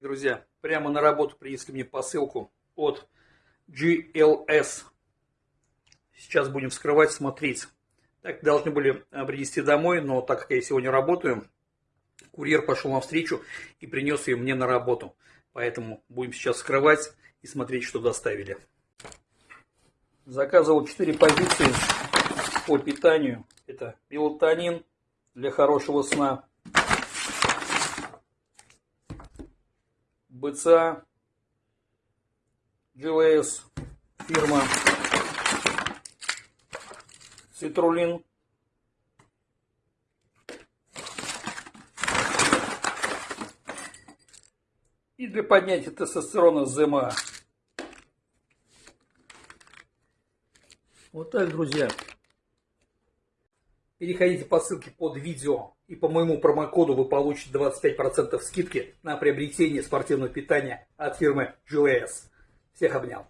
Друзья, прямо на работу принесли мне посылку от GLS. Сейчас будем вскрывать, смотреть. Так должны были э, принести домой, но так как я сегодня работаю, курьер пошел навстречу и принес ее мне на работу. Поэтому будем сейчас вскрывать и смотреть, что доставили. Заказывал 4 позиции по питанию. Это мелатонин для хорошего сна, БЦА, GLS, фирма, Citrulin, и для поднятия тестостерона ЗМА. Вот так, друзья. Переходите по ссылке под видео и по моему промокоду вы получите 25% скидки на приобретение спортивного питания от фирмы GLS. Всех обнял.